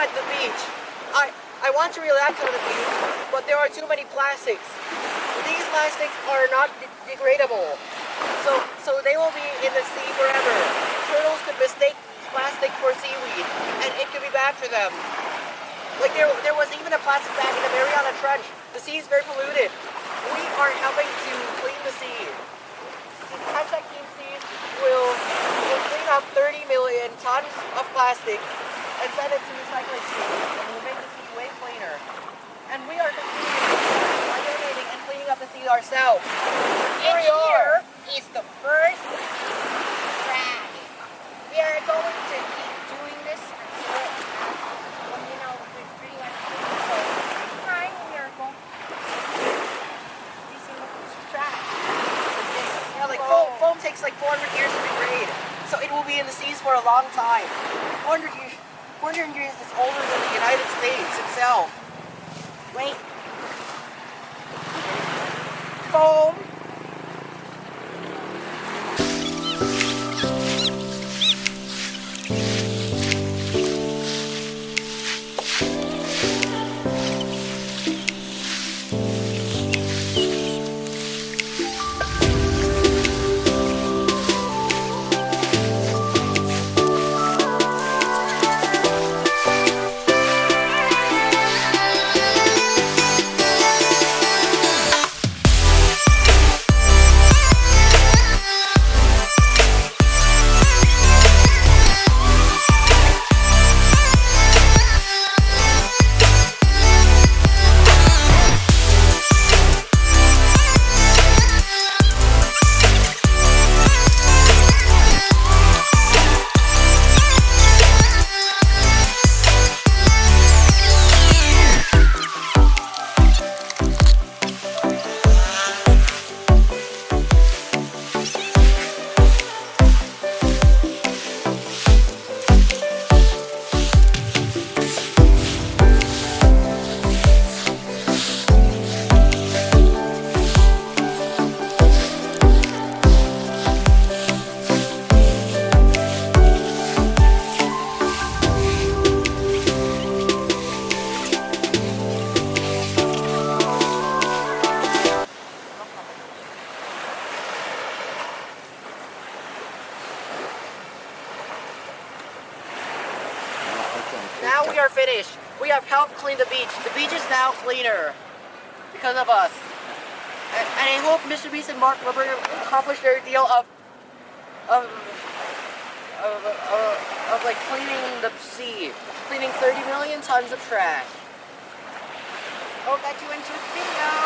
at the beach. I, I want to relax on the beach, but there are too many plastics. These plastics are not de degradable. So, so they will be in the sea forever. Turtles could mistake plastic for seaweed, and it could be bad for them. Like there, there was even a plastic bag in the Mariana Trench. The sea is very polluted. We are helping to clean the sea. Hashtag Team Seas will, will clean up 30 million tons of plastic and send it to recycling stations, and will make the sea way cleaner. And we are contributing by donating and cleaning up the sea ourselves. And Here we are. here is the first drag. We are going to keep doing this until it well, you know, we're pretty much so next time we are going the trash. Yeah, like foam, foam takes like 400 years to degrade, so it will be in the seas for a long time. 400 years, 400 years is older than the United States itself. Now we are finished. We have helped clean the beach. The beach is now cleaner because of us. And, I hope Mr. Beast and Mark Rober accomplish their deal of of of, of, of like cleaning the sea, cleaning 30 million tons of trash. Hope that you enjoyed the video.